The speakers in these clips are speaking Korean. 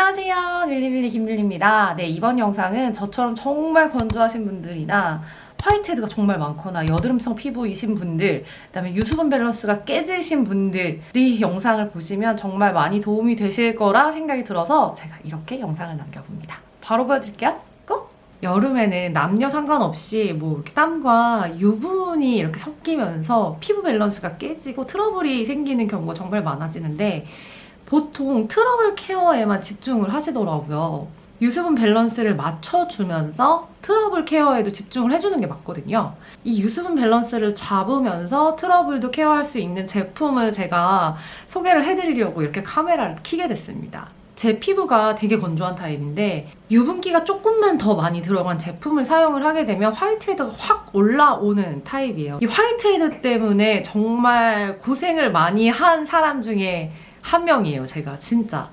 안녕하세요. 밀리밀리 김밀리입니다. 네 이번 영상은 저처럼 정말 건조하신 분들이나 whitehead가 정말 많거나 여드름성 피부이신 분들 그 다음에 유수분 밸런스가 깨지신 분들이 영상을 보시면 정말 많이 도움이 되실 거라 생각이 들어서 제가 이렇게 영상을 남겨봅니다. 바로 보여드릴게요. Go! 여름에는 남녀 상관없이 뭐 이렇게 땀과 유분이 이렇게 섞이면서 피부 밸런스가 깨지고 트러블이 생기는 경우가 정말 많아지는데 보통 트러블 care에만 집중을 하시더라고요. 유수분 밸런스를 맞춰주면서 트러블 care에도 집중을 해주는 게 맞거든요. 이 유수분 밸런스를 잡으면서 트러블도 care할 수 있는 제품을 제가 소개를 해드리려고 이렇게 카메라를 켜게 됐습니다. 제 피부가 되게 건조한 타입인데 유분기가 조금만 더 많이 들어간 제품을 사용을 하게 되면 whitehead가 확 올라오는 타입이에요. 이 whitehead 때문에 정말 고생을 많이 한 사람 중에 한 명이에요 제가 진짜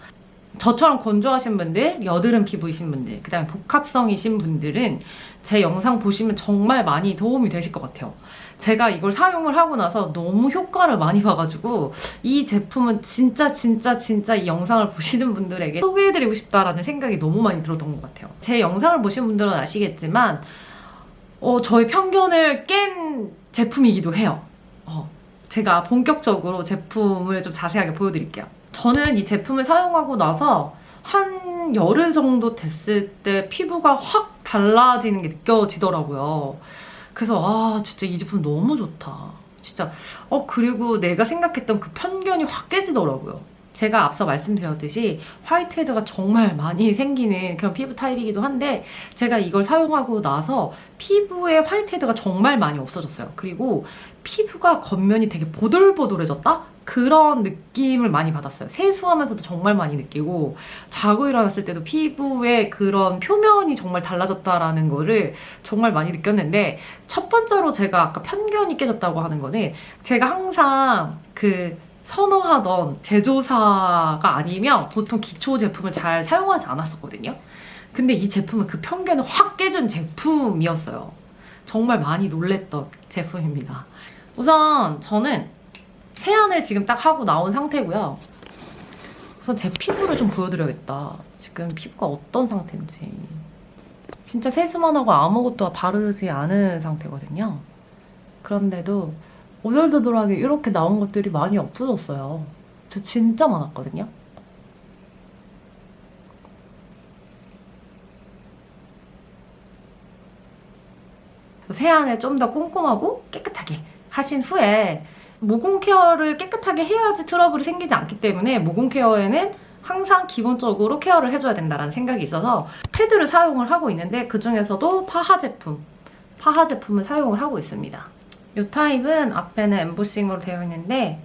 저처럼 건조하신 분들, 여드름 피부이신 분들, 그 다음에 복합성이신 분들은 제 영상 보시면 정말 많이 도움이 되실 것 같아요. 제가 이걸 사용을 하고 나서 너무 효과를 많이 봐가지고 이 제품은 진짜 진짜 진짜 이 영상을 보시는 분들에게 소개해드리고 싶다라는 생각이 너무 많이 들었던 것 같아요. 제 영상을 보신 분들은 아시겠지만 어, 저의 편견을 깬 제품이기도 해요. 어, 제가 본격적으로 제품을 좀 자세하게 보여드릴게요. 저는 이 제품을 사용하고 나서 한 열흘 정도 됐을 때 피부가 확 달라지는 게 느껴지더라고요. 그래서 아 진짜 이 제품 너무 좋다. 진짜 어 그리고 내가 생각했던 그 편견이 확 깨지더라고요. 제가 앞서 말씀드렸듯이 화이트헤드가 정말 많이 생기는 그런 피부 타입이기도 한데 제가 이걸 사용하고 나서 피부에 화이트헤드가 정말 많이 없어졌어요. 그리고 피부가 겉면이 되게 보들보들해졌다? 그런 느낌을 많이 받았어요. 세수하면서도 정말 많이 느끼고 자고 일어났을 때도 피부의 그런 표면이 정말 달라졌다라는 거를 정말 많이 느꼈는데 첫 번째로 제가 아까 편견이 깨졌다고 하는 거는 제가 항상 그 선호하던 제조사가 아니면 보통 기초 제품을 잘 사용하지 않았었거든요. 근데 이 제품은 그 편견을 확 깨준 제품이었어요. 정말 많이 놀랬던 제품입니다. 우선 저는 세안을 지금 딱 하고 나온 상태고요. 우선 제 피부를 좀 보여드려야겠다. 지금 피부가 어떤 상태인지. 진짜 세수만 하고 아무것도 바르지 않은 상태거든요. 그런데도 오돌도돌하게 이렇게 나온 것들이 많이 없어졌어요. 저 진짜 많았거든요. 세안을 좀 더 꼼꼼하고 깨끗하게 하신 후에 모공 care를 깨끗하게 해야지 트러블이 생기지 않기 때문에 모공 care에는 항상 기본적으로 care를 해줘야 된다는 생각이 있어서 패드를 사용을 하고 있는데 그 중에서도 PHA 제품, PHA 제품을 사용을 하고 있습니다. 이 타입은 앞에는 엠보싱으로 되어 있는데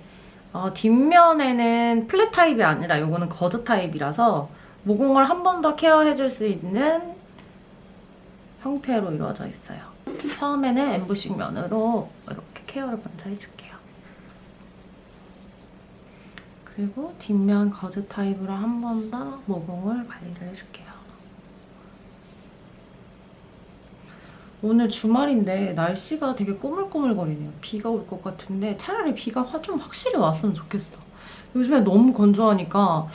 어, 뒷면에는 flat 타입이 아니라 이거는 거즈 타입이라서 모공을 한 번 더 care해줄 수 있는 형태로 이루어져 있어요. 처음에는 엠보싱 면으로 이렇게 케어를 먼저 해줄게요. 그리고 뒷면 거즈 타입으로 한 번 더 모공을 관리를 해줄게요. 오늘 주말인데 날씨가 되게 꾸물꾸물거리네요. 비가 올 것 같은데 차라리 비가 좀 확실히 왔으면 좋겠어. 요즘에 너무 건조하니까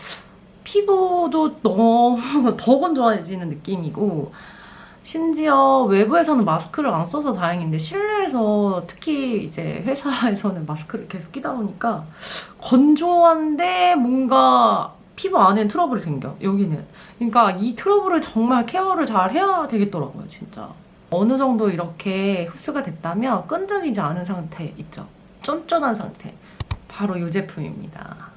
피부도 너무 더 건조해지는 느낌이고 심지어 외부에서는 마스크를 안 써서 다행인데 실내에서 특히 이제 회사에서는 마스크를 계속 끼다 보니까 건조한데 뭔가 피부 안에 트러블이 생겨 여기는 그러니까 이 트러블을 정말 케어를 잘 해야 되겠더라고요 진짜 어느 정도 이렇게 흡수가 됐다면 끈적이지 않은 상태 있죠? 쫀쫀한 상태. 바로 이 제품입니다.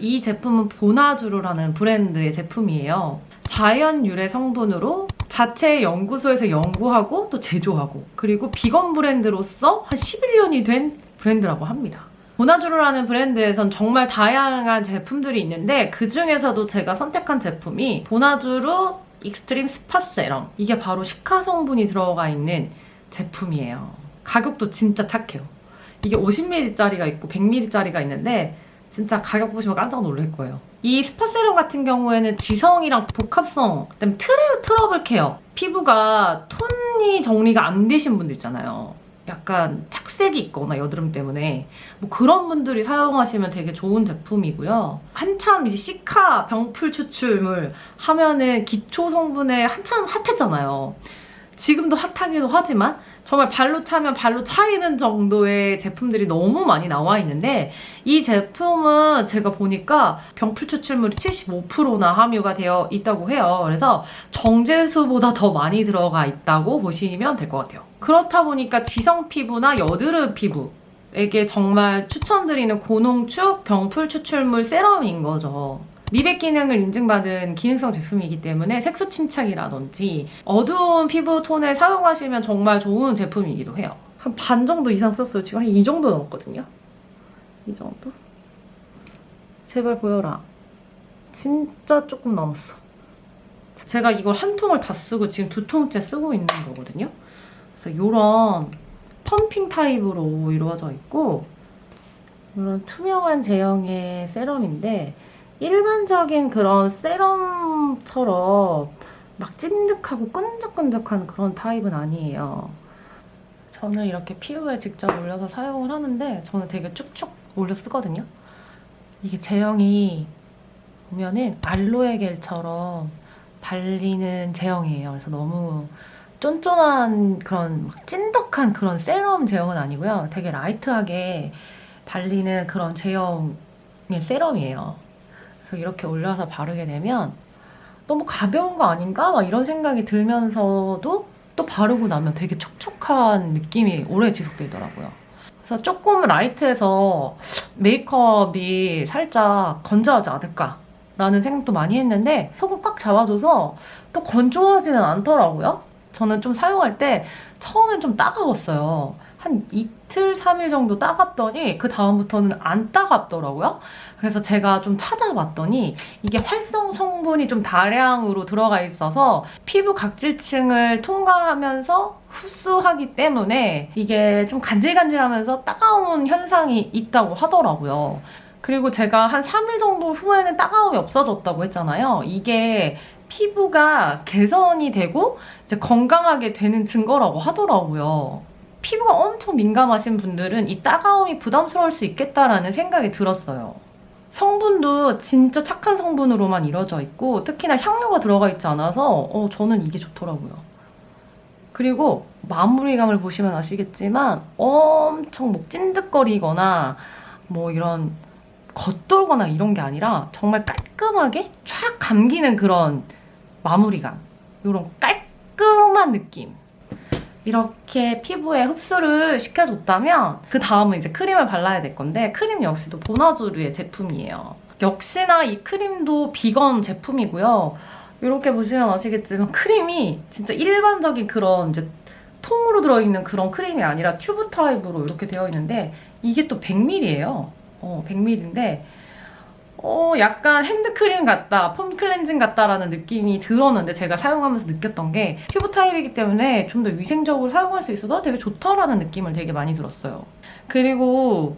이 제품은 보나주루라는 브랜드의 제품이에요. 자연 유래 성분으로 자체 연구소에서 연구하고 또 제조하고 그리고 비건 브랜드로서 한 11년이 된 브랜드라고 합니다. 보나주루라는 브랜드에선 정말 다양한 제품들이 있는데 그 중에서도 제가 선택한 제품이 보나주루 익스트림 스파 세럼. 이게 바로 cica 성분이 들어가 있는 제품이에요. 가격도 진짜 착해요. 이게 50ml짜리가 있고 100ml짜리가 있는데 진짜 가격 보시면 깜짝 놀랄 거예요. 이 스파 세럼 같은 경우에는 지성이랑 복합성 그다음에 트레, 트러블 care. 피부가 톤이 정리가 안 되신 분들 있잖아요 약간 착색이 있거나 여드름 때문에 뭐 그런 분들이 사용하시면 되게 좋은 제품이고요. 한참 이제 cica 병풀 추출물 하면은 기초 성분에 한참 hot했잖아요. 지금도 hot하기도 하지만 정말 발로 차면 발로 차이는 정도의 제품들이 너무 많이 나와 있는데 이 제품은 제가 보니까 병풀 추출물이 75%나 함유가 되어 있다고 해요. 그래서 정제수보다 더 많이 들어가 있다고 보시면 될 것 같아요. 그렇다 보니까 지성 피부나 여드름 피부 에게 정말 추천드리는 고농축 병풀 추출물 serum인 거죠. 미백 기능을 인증받은 기능성 제품이기 때문에 색소 침착이라든지 어두운 피부 톤에 사용하시면 정말 좋은 제품이기도 해요. 한 반 정도 이상 썼어요. 지금 한 이 정도 넘었거든요. 이 정도? 제발 보여라. 진짜 조금 넘었어. 제가 이걸 한 통을 다 쓰고 지금 두 통째 쓰고 있는 거거든요. 그래서 이런 펌핑 타입으로 이루어져 있고 이런 투명한 제형의 세럼인데 일반적인 그런 세럼처럼 막 찐득하고 끈적끈적한 그런 타입은 아니에요. 저는 이렇게 피부에 직접 올려서 사용을 하는데 저는 되게 쭉쭉 올려 쓰거든요. 이게 제형이 보면은 알로에 겔처럼 발리는 제형이에요. 그래서 너무 쫀쫀한 그런 막 찐득한 그런 세럼 제형은 아니고요. 되게 라이트하게 발리는 그런 제형의 세럼이에요. 그래서 이렇게 올려서 바르게 되면 너무 가벼운 거 아닌가? 막 이런 생각이 들면서도 또 바르고 나면 되게 촉촉한 느낌이 오래 지속되더라고요. 그래서 조금 라이트해서 메이크업이 살짝 건조하지 않을까 라는 생각도 많이 했는데 속을 꽉 잡아줘서 또 건조하지는 않더라고요. 저는 좀 사용할 때 처음엔 좀 따가웠어요. 한 이틀, 3일 정도 따갑더니 그 다음부터는 안 따갑더라고요. 그래서 제가 좀 찾아봤더니 이게 활성 성분이 좀 다량으로 들어가 있어서 피부 각질층을 통과하면서 흡수하기 때문에 이게 좀 간질간질하면서 따가운 현상이 있다고 하더라고요. 그리고 제가 한 3일 정도 후에는 따가움이 없어졌다고 했잖아요. 이게 피부가 개선이 되고 이제 건강하게 되는 증거라고 하더라고요. 피부가 엄청 민감하신 분들은 이 따가움이 부담스러울 수 있겠다라는 생각이 들었어요. 성분도 진짜 착한 성분으로만 이루어져 있고 특히나 향료가 들어가 있지 않아서 어, 저는 이게 좋더라고요. 그리고 마무리감을 보시면 아시겠지만 엄청 뭐 찐득거리거나 뭐 이런 겉돌거나 이런 게 아니라 정말 깔끔하게 촥 감기는 그런 마무리감 이런 깔끔한 느낌 이렇게 피부에 흡수를 시켜줬다면 그 다음은 이제 크림을 발라야 될 건데 크림 역시도 보나주르의 제품이에요. 역시나 이 크림도 비건 제품이고요. 이렇게 보시면 아시겠지만 크림이 진짜 일반적인 그런 이제 통으로 들어있는 그런 크림이 아니라 튜브 타입으로 이렇게 되어 있는데 이게 또 100ml예요. 어, 100ml인데 어, 약간 핸드크림 같다, 폼 클렌징 같다라는 느낌이 들었는데 제가 사용하면서 느꼈던 게 튜브 타입이기 때문에 좀 더 위생적으로 사용할 수 있어서 되게 좋다라는 느낌을 되게 많이 들었어요. 그리고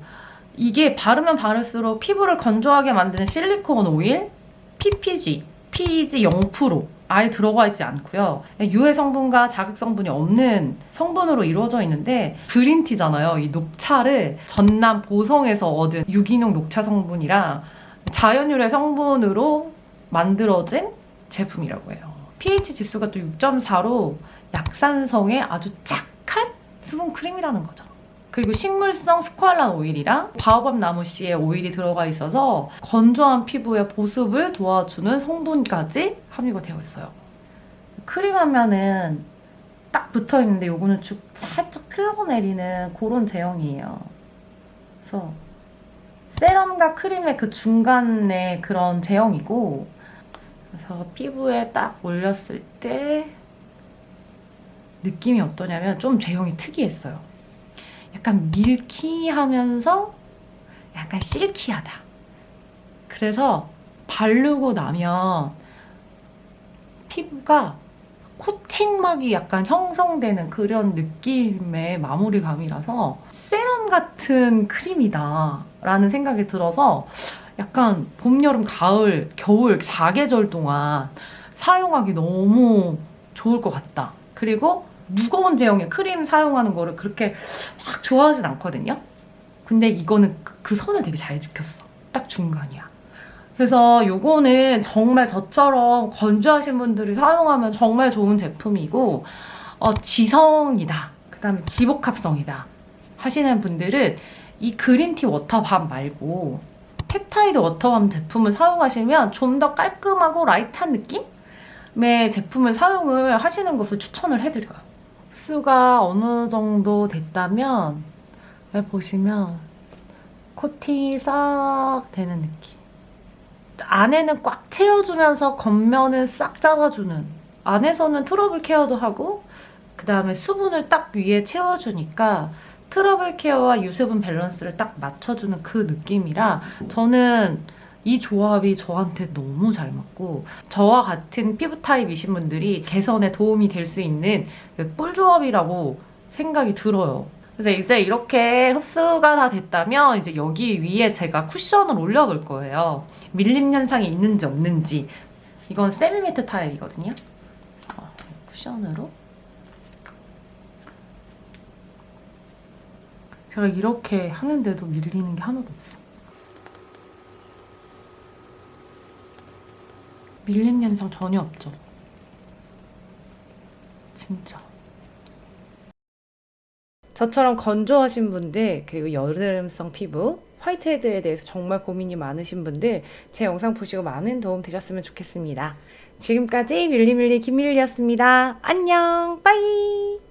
이게 바르면 바를수록 피부를 건조하게 만드는 실리콘 오일, PPG, PEG 0% 아예 들어가 있지 않고요. 유해 성분과 자극 성분이 없는 성분으로 이루어져 있는데 그린티잖아요. 이 녹차를 전남 보성에서 얻은 유기농 녹차 성분이랑 자연유래 성분으로 만들어진 제품이라고 해요. pH 지수가 또 6.4로 약산성의 아주 착한 수분 크림이라는 거죠. 그리고 식물성 스쿠알란 오일이랑 바오밥 나무 씨의 오일이 들어가 있어서 건조한 피부의 보습을 도와주는 성분까지 함유가 되어 있어요. 크림 하면은 딱 붙어 있는데 요거는 쭉 살짝 흘러내리는 그런 제형이에요. 그래서 세럼과 크림의 그 중간에 그런 제형이고 그래서 피부에 딱 올렸을 때 느낌이 어떠냐면 좀 제형이 특이했어요. 약간 밀키하면서 약간 실키하다. 그래서 바르고 나면 피부가 코팅막이 약간 형성되는 그런 느낌의 마무리감이라서 세럼 같은 크림이다 라는 생각이 들어서 약간 봄, 여름, 가을, 겨울 4계절 동안 사용하기 너무 좋을 것 같다. 그리고 무거운 제형의 크림 사용하는 거를 그렇게 막 좋아하진 않거든요. 근데 이거는 그, 그 선을 되게 잘 지켰어. 딱 중간이야. 그래서 요거는 정말 저처럼 건조하신 분들이 사용하면 정말 좋은 제품이고 어, 지성이다. 그 다음에 지복합성이다. 하시는 분들은 이 그린티 워터밤 말고 펩타이드 워터밤 제품을 사용하시면 좀 더 깔끔하고 라이트한 느낌의 제품을 사용을 하시는 것을 추천을 해드려요. 흡수가 어느 정도 됐다면 보시면 코팅이 싹 되는 느낌. 안에는 꽉 채워주면서 겉면은 싹 잡아주는 안에서는 트러블 케어도 하고 그 다음에 수분을 딱 위에 채워주니까 트러블 케어와 유수분 밸런스를 딱 맞춰주는 그 느낌이라 저는 이 조합이 저한테 너무 잘 맞고 저와 같은 피부 타입이신 분들이 개선에 도움이 될 수 있는 그 꿀조합이라고 생각이 들어요. 그래서 이제 이렇게 흡수가 다 됐다면 이제 여기 위에 제가 쿠션을 올려볼 거예요. 밀림 현상이 있는지 없는지 이건 세미매트 타입이거든요. 어, 쿠션으로 제가 이렇게 하는데도 밀리는 게 하나도 없어. 밀림 현상 전혀 없죠. 진짜. 저처럼 건조하신 분들 그리고 여드름성 피부 화이트헤드에 대해서 정말 고민이 많으신 분들 제 영상 보시고 많은 도움 되셨으면 좋겠습니다. 지금까지 밀리밀리 김밀리였습니다. 안녕 빠이